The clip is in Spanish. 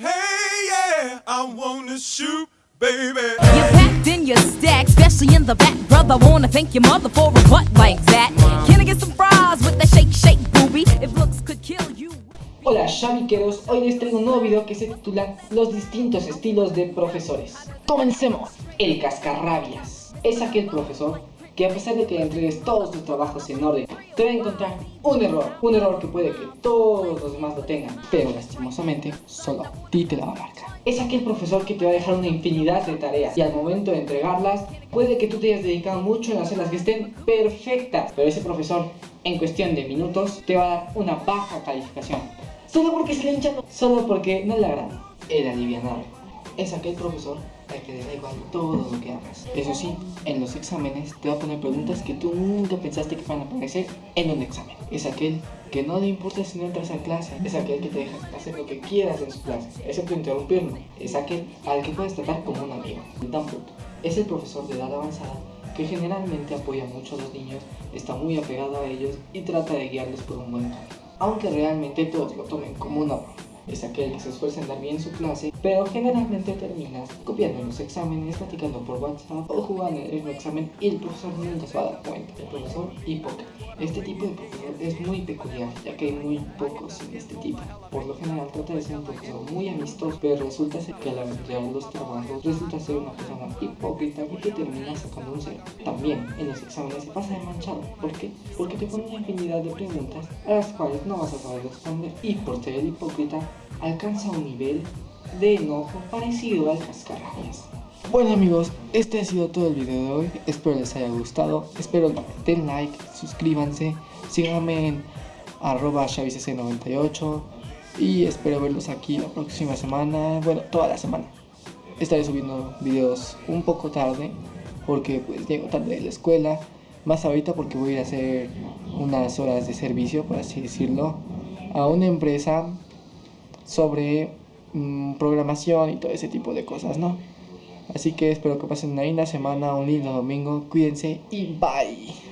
Hey, yeah, I wanna shoot, baby. You packed in your stack, especially in the back, brother. Wanna thank your mother for a butt like that. Can I get some fries with that shake, shake, booby? If looks could kill you. Hola chamiqueros, hoy les traigo un nuevo video que se titula Los distintos estilos de profesores. Comencemos. El cascarrabias es aquel profesor que a pesar de que entregues todos tus trabajos en orden, te va a encontrar un error, un error que puede que todos los demás lo tengan, pero lastimosamente solo a ti te la va a marcar. Es aquel profesor que te va a dejar una infinidad de tareas y al momento de entregarlas, puede que tú te hayas dedicado mucho en hacerlas que estén perfectas, pero ese profesor en cuestión de minutos te va a dar una baja calificación. Solo porque se le hinchan, solo porque no le agrada. El alivianado es aquel profesor al que le da igual todo lo que hagas. Eso sí, en los exámenes te va a poner preguntas que tú nunca pensaste que van a aparecer en un examen. Es aquel que no le importa si no entras a clase, es aquel que te deja hacer lo que quieras en su clase, excepto interrumpirlo. Es aquel al que puedes tratar como un amigo. Punto. Es el profesor de edad avanzada que generalmente apoya mucho a los niños, está muy apegado a ellos y trata de guiarlos por un buen camino aunque realmente todos lo tomen como una broma. Es aquel que se esfuerza en dar bien su clase, pero generalmente terminas copiando en los exámenes, platicando por WhatsApp o jugando en el examen y el profesor nunca se va a dar cuenta. El profesor hipócrita. Este tipo de profesor es muy peculiar, ya que hay muy pocos en este tipo. Por lo general trata de ser un profesor muy amistoso, pero resulta ser que al entregar los trabajos resulta ser una persona hipócrita y que termina sacando un cero. También en los exámenes se pasa de manchado. ¿Por qué? Porque te pone una infinidad de preguntas a las cuales no vas a saber responder. Y por ser hipócrita, alcanza un nivel de enojo parecido al cascarrabias. Bueno amigos, este ha sido todo el video de hoy, espero les haya gustado, espero den like, suscríbanse, síganme en arroba 98 y espero verlos aquí la próxima semana, bueno, toda la semana. Estaré subiendo videos un poco tarde, porque pues llego tarde de la escuela, más ahorita porque voy a a hacer unas horas de servicio, por así decirlo, a una empresa sobre mm, programación y todo ese tipo de cosas, ¿no? Así que espero que pasen una linda semana, un lindo domingo, cuídense y bye.